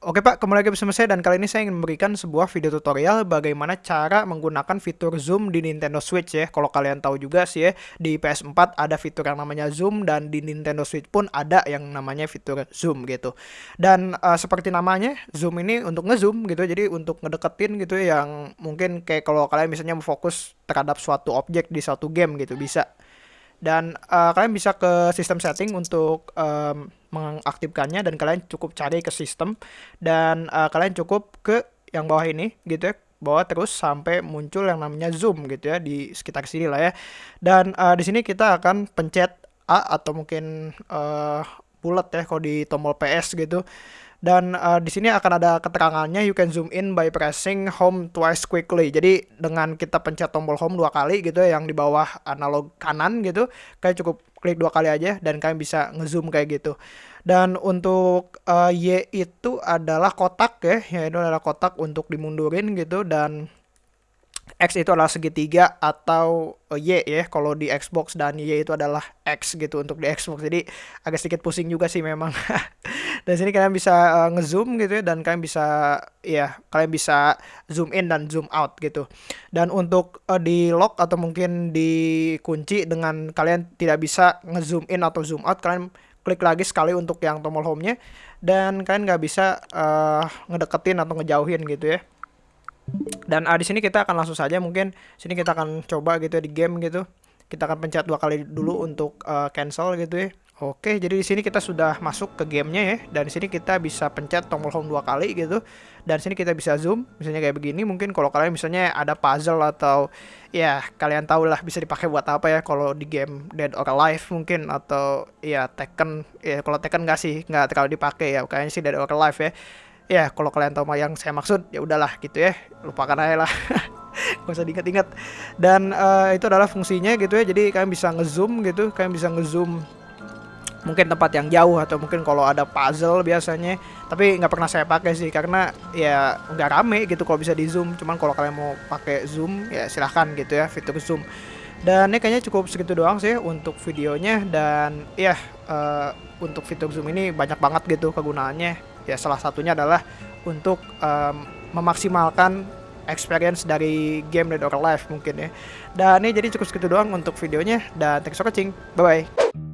Oke Pak, kembali lagi bersama saya dan kali ini saya ingin memberikan sebuah video tutorial bagaimana cara menggunakan fitur zoom di Nintendo Switch ya. Kalau kalian tahu juga sih ya, di PS4 ada fitur yang namanya zoom dan di Nintendo Switch pun ada yang namanya fitur zoom gitu. Dan uh, seperti namanya, zoom ini untuk ngezoom gitu. Jadi untuk ngedeketin gitu ya, yang mungkin kayak kalau kalian misalnya fokus terhadap suatu objek di suatu game gitu bisa dan uh, kalian bisa ke sistem setting untuk um, mengaktifkannya dan kalian cukup cari ke sistem. Dan uh, kalian cukup ke yang bawah ini gitu ya bawah terus sampai muncul yang namanya zoom gitu ya di sekitar sini lah ya. Dan uh, di sini kita akan pencet A atau mungkin uh, bulat ya kalau di tombol PS gitu dan uh, di sini akan ada keterangannya you can zoom in by pressing home twice quickly. Jadi dengan kita pencet tombol home dua kali gitu ya, yang di bawah analog kanan gitu, kayak cukup klik dua kali aja dan kalian bisa ngezoom kayak gitu. Dan untuk uh, Y itu adalah kotak ya, ya itu adalah kotak untuk dimundurin gitu dan X itu adalah segitiga atau uh, Y ya kalau di Xbox dan Y itu adalah X gitu untuk di Xbox jadi agak sedikit pusing juga sih memang dan sini kalian bisa uh, ngezoom gitu ya dan kalian bisa ya kalian bisa zoom in dan zoom out gitu. Dan untuk uh, di lock atau mungkin dikunci dengan kalian tidak bisa ngezoom in atau zoom out kalian klik lagi sekali untuk yang tombol home-nya dan kalian nggak bisa uh, ngedeketin atau ngejauhin gitu ya. Dan uh, di sini kita akan langsung saja mungkin sini kita akan coba gitu ya di game gitu. Kita akan pencet dua kali dulu untuk uh, cancel gitu ya Oke, jadi di sini kita sudah masuk ke gamenya ya, dan di sini kita bisa pencet tombol home dua kali gitu, dan sini kita bisa zoom, misalnya kayak begini. Mungkin kalau kalian misalnya ada puzzle atau ya kalian tahu lah bisa dipakai buat apa ya, kalau di game Dead or Alive mungkin atau ya Tekken, ya kalau Tekken nggak sih nggak terlalu dipakai ya, kayaknya sih Dead or Alive ya. Ya kalau kalian tahu yang saya maksud ya udahlah gitu ya. Lupakan aja lah. Gak usah diingat-ingat. Dan uh, itu adalah fungsinya gitu ya. Jadi kalian bisa ngezoom gitu. Kalian bisa ngezoom mungkin tempat yang jauh atau mungkin kalau ada puzzle biasanya. Tapi nggak pernah saya pakai sih karena ya nggak rame gitu kalau bisa di zoom. Cuman kalau kalian mau pakai zoom ya silahkan gitu ya fitur zoom. Dan ini kayaknya cukup segitu doang sih untuk videonya. Dan ya uh, untuk fitur zoom ini banyak banget gitu kegunaannya. Ya salah satunya adalah untuk um, memaksimalkan experience dari game Dead or Alive mungkin ya. Dan ini jadi cukup segitu doang untuk videonya. Dan thanks for watching. Bye bye